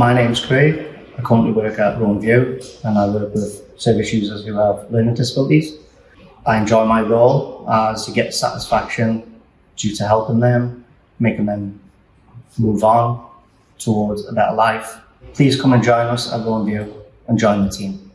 My name's Craig. I currently work at Roan and I work with service users who have learning disabilities. I enjoy my role as you get satisfaction due to helping them, making them move on towards a better life. Please come and join us at Roan and join the team.